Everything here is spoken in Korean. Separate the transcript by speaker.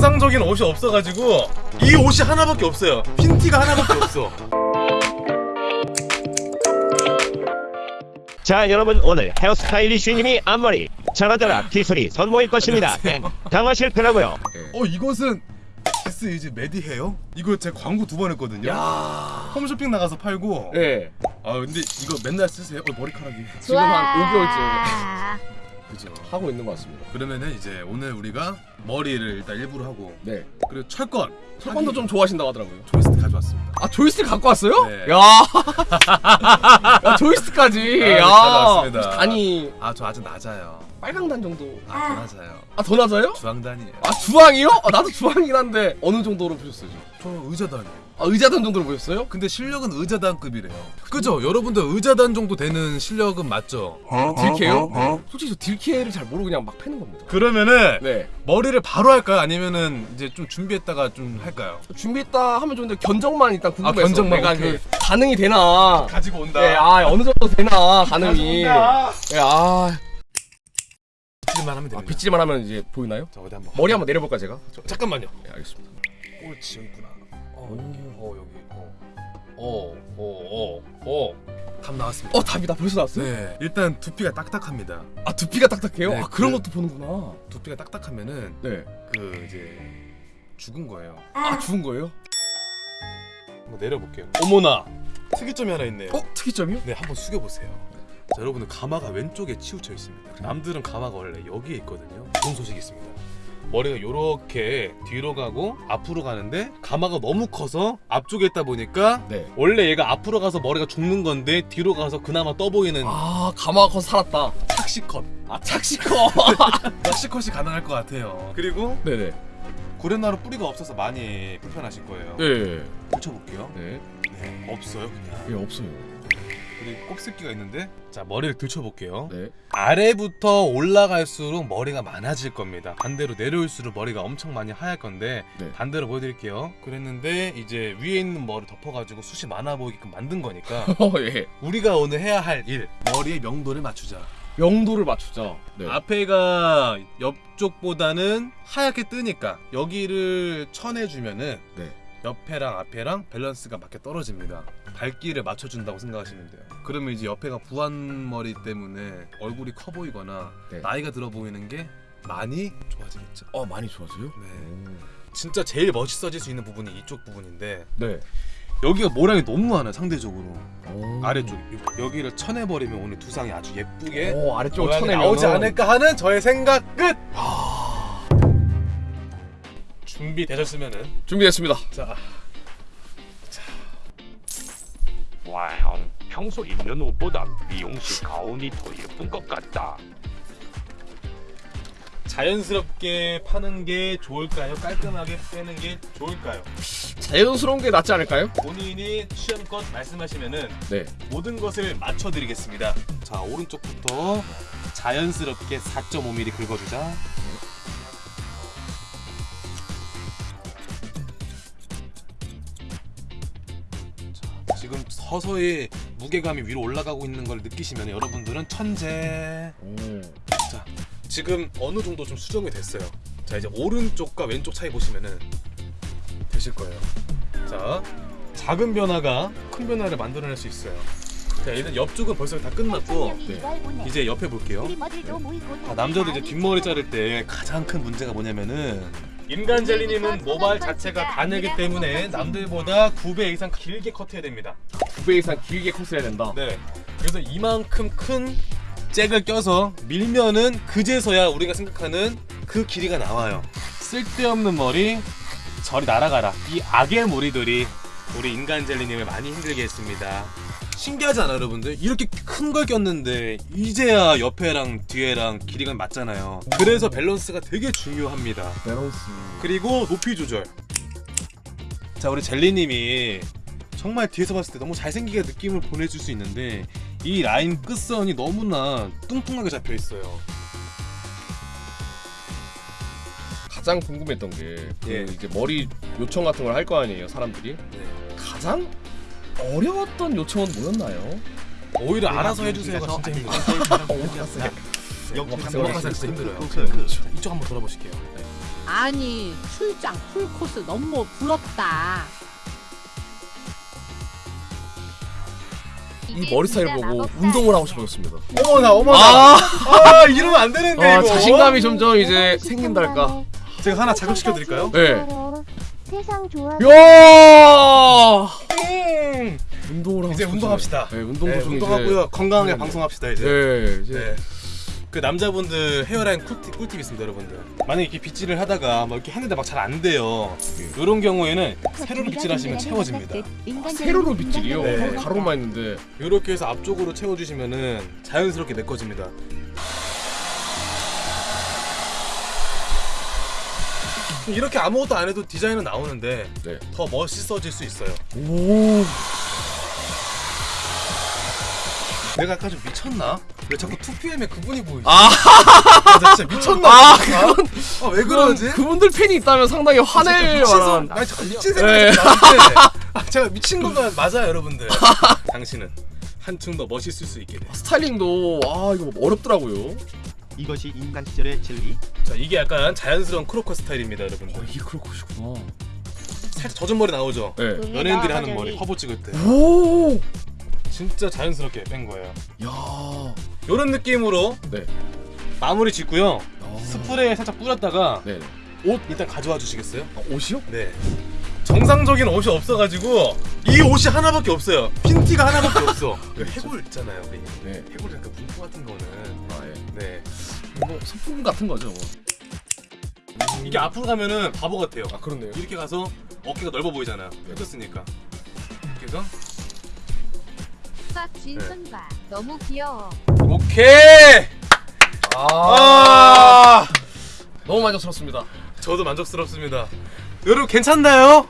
Speaker 1: 정상적인 옷이 없어가지고 이 옷이 하나밖에 없어요. 흰티가 하나밖에 없어.
Speaker 2: 자 여러분 오늘 헤어스타일리쉬님이 앞머리 자라자라 기술이 선보일 것입니다. 당하실 거라고요.
Speaker 1: 어 이것은 키스 이즈 메디 헤어? 이거 제가 광고 두 번 했거든요.
Speaker 3: 야.
Speaker 1: 홈쇼핑 나가서 팔고.
Speaker 3: 예.
Speaker 1: 아 근데 이거 맨날 쓰세요? 어 머리카락이.
Speaker 3: 지금 한 5개월째
Speaker 1: 그죠
Speaker 3: 하고 있는 것 같습니다.
Speaker 1: 그러면은 이제 오늘 우리가 머리를 일단 일부러 하고
Speaker 3: 네.
Speaker 1: 그리고 철권
Speaker 3: 철권도 좀 좋아하신다고 하더라고요.
Speaker 1: 조이스틱 가져왔습니다
Speaker 3: 아 조이스틱 갖고 왔어요?
Speaker 1: 네.
Speaker 3: 야. 야 조이스틱까지.
Speaker 1: 아, 네,
Speaker 3: 야. 단이
Speaker 1: 아 저 아주 낮아요
Speaker 3: 빨강 단 정도.
Speaker 1: 아 더 낮아요
Speaker 3: 아 더 낮아요?
Speaker 1: 주황 단이에요
Speaker 3: 아 주황이요? 아, 나도 주황이긴 한데 어느 정도로 보셨어요? 저?
Speaker 1: 저 의자 단이에요
Speaker 3: 아 의자단 정도로 보셨어요?
Speaker 1: 근데 실력은 의자단급이래요 그죠? 여러분들 의자단 정도 되는 실력은 맞죠?
Speaker 3: 딜케요? 솔직히 저 딜케를 잘 모르고 그냥 막 패는 겁니다.
Speaker 1: 그러면은
Speaker 3: 네.
Speaker 1: 머리를 바로 할까요? 아니면은 이제 좀 준비했다가 좀 할까요?
Speaker 3: 준비했다 하면 좋은데 견적만 일단 궁금해서
Speaker 1: 아, 견적만,
Speaker 3: 내가
Speaker 1: 오케이.
Speaker 3: 그 가능이 되나
Speaker 1: 가지고 온다
Speaker 3: 예, 아 어느 정도 되나 가능이 예, 아,
Speaker 1: 빗질만 하면
Speaker 3: 아
Speaker 1: 됩니다
Speaker 3: 빗질만 하면 이제 보이나요?
Speaker 1: 자 어디 한번
Speaker 3: 머리 한번 내려볼까 제가? 저,
Speaker 1: 잠깐만요
Speaker 3: 네, 알겠습니다
Speaker 1: 여기 있구나 어, 어 여기 어어어어감 나왔습니다.
Speaker 3: 어 답이 다. 벌써 나왔어요?
Speaker 1: 네. 일단 두피가 딱딱합니다.
Speaker 3: 아 두피가 딱딱해요?
Speaker 1: 네,
Speaker 3: 아 그런
Speaker 1: 그-
Speaker 3: 것도 보는구나.
Speaker 1: 두피가 딱딱하면은
Speaker 3: 네.
Speaker 1: 그 이제 죽은 거예요.
Speaker 3: 아 죽은 거예요?
Speaker 1: 한번 내려볼게요. 어머나! 특이점이 하나 있네요.
Speaker 3: 어? 특이점이요?
Speaker 1: 네 한번 숙여보세요. 자 여러분은 가마가 왼쪽에 치우쳐 있습니다. 남들은 가마가 원래 여기에 있거든요. 좋은 소식이 있습니다 머리가 이렇게 뒤로 가고 앞으로 가는데 가마가 너무 커서 앞쪽에 있다 보니까
Speaker 3: 네.
Speaker 1: 원래 얘가 앞으로 가서 머리가 죽는 건데 뒤로 가서 그나마 떠 보이는
Speaker 3: 아 가마가 커서 살았다.
Speaker 1: 착시컷.
Speaker 3: 아 착시커
Speaker 1: 착시컷이 가능할 것 같아요. 그리고
Speaker 3: 네네.
Speaker 1: 고렛나루 뿌리가 없어서 많이 불편하실 거예요.
Speaker 3: 네.
Speaker 1: 들쳐볼게요.
Speaker 3: 네.
Speaker 1: 네. 없어요 그냥.
Speaker 3: 예 없어요
Speaker 1: 그리고 곱슬기가 있는데 자 머리를 들쳐볼게요
Speaker 3: 네.
Speaker 1: 아래부터 올라갈수록 머리가 많아질 겁니다 반대로 내려올수록 머리가 엄청 많이 하얄 건데
Speaker 3: 네.
Speaker 1: 반대로 보여드릴게요 그랬는데 이제 위에 있는 머리 덮어가지고 숱이 많아 보이게끔 만든 거니까
Speaker 3: 어 예.
Speaker 1: 우리가 오늘 해야 할 일 머리의 명도를 맞추자
Speaker 3: 명도를 맞추자 네.
Speaker 1: 앞에가 옆쪽보다는 하얗게 뜨니까 여기를 쳐내주면은
Speaker 3: 네.
Speaker 1: 옆에랑 앞에랑 밸런스가 맞게 떨어집니다 밝기를 맞춰준다고 생각하시면 돼요 그러면 이제 옆에가 부한 머리 때문에 얼굴이 커 보이거나
Speaker 3: 네.
Speaker 1: 나이가 들어 보이는 게 많이 좋아지겠죠
Speaker 3: 어 많이 좋아져요?
Speaker 1: 네. 진짜 제일 멋있어질 수 있는 부분이 이쪽 부분인데
Speaker 3: 네.
Speaker 1: 여기가 모량이 너무 많아요 상대적으로
Speaker 3: 오.
Speaker 1: 아래쪽 여기를 쳐내버리면 오늘 두상이 아주 예쁘게
Speaker 3: 오 아래쪽을 쳐내면
Speaker 1: 나오지 않을까 하는 저의 생각 끝! 준비되셨으면은
Speaker 3: 준비됐습니다.
Speaker 1: 자
Speaker 2: 와우 평소 입는 옷보다 미용실 가운이 더 예쁜 것 같다
Speaker 1: 자연스럽게 파는 게 좋을까요? 깔끔하게 빼는 게 좋을까요?
Speaker 3: 자연스러운 게 낫지 않을까요?
Speaker 1: 본인이 취향껏 말씀하시면은
Speaker 3: 네.
Speaker 1: 모든 것을 맞춰드리겠습니다. 자 오른쪽부터 자연스럽게 4.5mm 긁어주자. 자, 서서히 무게감이 위로 올라가고 있는 걸 느끼시면 여러분들은 천재.
Speaker 3: 오.
Speaker 1: 자 지금 어느 정도 좀 수정이 됐어요. 자 이제 오른쪽과 왼쪽 차이 보시면은 되실 거예요. 자 작은 변화가 큰 변화를 만들어낼 수 있어요. 자 일단 옆쪽은 벌써 다 끝났고 이제 옆에 볼게요. 자, 남자도 이제 뒷머리 자를 때 가장 큰 문제가 뭐냐면은 인간 젤리님은 모발 자체가 가늘기 때문에 남들보다 9배 이상 길게 커트해야 됩니다.
Speaker 3: 9배 이상 길게 컷을 해야 된다.
Speaker 1: 네. 그래서 이만큼 큰 잭을 껴서 밀면은 그제서야 우리가 생각하는 그 길이가 나와요. 쓸데없는 머리 저리 날아가라. 이 악의 무리들이 우리 인간 젤리님을 많이 힘들게 했습니다. 신기하지 않아요, 여러분들? 이렇게 큰 걸 꼈는데 이제야 옆에랑 뒤에랑 길이가 맞잖아요. 그래서 밸런스가 되게 중요합니다.
Speaker 3: 밸런스.
Speaker 1: 그리고 높이 조절. 자 우리 젤리님이 정말 뒤에서 봤을 때 너무 잘생기게 느낌을 보내줄 수 있는데 이 라인 끝선이 너무나 뚱뚱하게 잡혀 있어요.
Speaker 3: 가장 궁금했던 게그
Speaker 1: 예.
Speaker 3: 이제 머리 요청 같은 걸 할 거 아니에요, 사람들이. 가장 어려웠던 요청은 뭐였나요?
Speaker 1: 오히려 알아서 해주세요가 진짜 힘들어요.
Speaker 3: 오마카세 오마카세 어렸을
Speaker 1: 진짜
Speaker 3: 때.
Speaker 1: 힘들어요. 이쪽 한번 돌아보실게요. 네.
Speaker 4: 아니 출장 풀코스 너무 부럽다.
Speaker 3: 이 머리 스타일 보고 운동을 하고 싶어졌습니다.
Speaker 1: 어머나 어머나.
Speaker 3: 아,
Speaker 1: 아 이러면 안 되는데
Speaker 3: 아
Speaker 1: 이거.
Speaker 3: 자신감이 점점 이제 생긴달까.
Speaker 1: 제가 하나 자극시켜 드릴까요?
Speaker 3: 네.
Speaker 5: 세상 좋아.
Speaker 3: 야
Speaker 1: 음.
Speaker 3: 운동을 하고
Speaker 1: 이제. 운동합시다.
Speaker 3: 네, 운동도
Speaker 1: 네,
Speaker 3: 좀
Speaker 1: 운동하고요. 건강하게
Speaker 3: 네.
Speaker 1: 방송합시다. 이제.
Speaker 3: 네, 이제
Speaker 1: 네. 그 남자분들 헤어라인 꿀팁, 꿀팁 있습니다, 여러분들. 만약에 이렇게 빗질을 하다가 뭐 이렇게 했는데 막 잘 안 돼요. 이런 경우에는 세로로 빗질하시면 채워집니다.
Speaker 3: 세로로 빗질이요.
Speaker 1: 네.
Speaker 3: 가로만 있는데.
Speaker 1: 이렇게 해서 앞쪽으로 채워주시면은 자연스럽게 메꿔집니다. 이렇게 아무것도 안 해도 디자인은 나오는데
Speaker 3: 네.
Speaker 1: 더 멋있어질 수 있어요.
Speaker 3: 오.
Speaker 1: 내가 아까 좀 미쳤나? 왜 자꾸 2PM에 그분이 보이지?
Speaker 3: 아,
Speaker 1: 아, 나 진짜 미쳤나?
Speaker 3: 아,
Speaker 1: 그건 아, 왜 그러지?
Speaker 3: 그분들 팬이 있다면 상당히 화낼
Speaker 1: 미친
Speaker 3: 만한.
Speaker 1: 나 진짜 미친
Speaker 3: 네.
Speaker 1: 생각이 나는데 아, 제가 미친 건가 맞아요 여러분들 당신은 한층 더 멋있을 수 있게 돼.
Speaker 3: 스타일링도 아 이거 어렵더라고요.
Speaker 2: 이것이 인간 시절의 진리.
Speaker 1: 자 이게 약간 자연스러운 크로커 스타일입니다 여러분들
Speaker 3: 어, 이게 것이구나.
Speaker 1: 살짝 젖은 머리 나오죠?
Speaker 3: 네.
Speaker 1: 연예인들이 하는 머리 화보 찍을 때
Speaker 3: 오.
Speaker 1: 진짜 자연스럽게 뺀 거예요
Speaker 3: 야.
Speaker 1: 이런 느낌으로
Speaker 3: 네.
Speaker 1: 마무리 짓고요
Speaker 3: 야.
Speaker 1: 스프레이 살짝 뿌렸다가
Speaker 3: 네.
Speaker 1: 옷 일단 가져와 주시겠어요?
Speaker 3: 아, 옷이요?
Speaker 1: 네 정상적인 옷이 없어가지고 이 옷이 하나밖에 없어요 핀티가 하나밖에 없어 그 해골 있잖아요 우리
Speaker 3: 네.
Speaker 1: 해골 약간 문구 같은 거는
Speaker 3: 아 예.
Speaker 1: 네
Speaker 3: 뭐 소품 같은 거죠. 뭐.
Speaker 1: 이게 앞으로 가면은 바보 같아요
Speaker 3: 아 그렇네요.
Speaker 1: 이렇게 가서 어깨가 넓어 보이잖아요 펴졌으니까 이렇게 해서
Speaker 5: 진순과 너무 귀여워.
Speaker 1: 오케이
Speaker 3: 아.
Speaker 1: 아
Speaker 3: 너무 만족스럽습니다.
Speaker 1: 저도 만족스럽습니다 여러분 괜찮나요?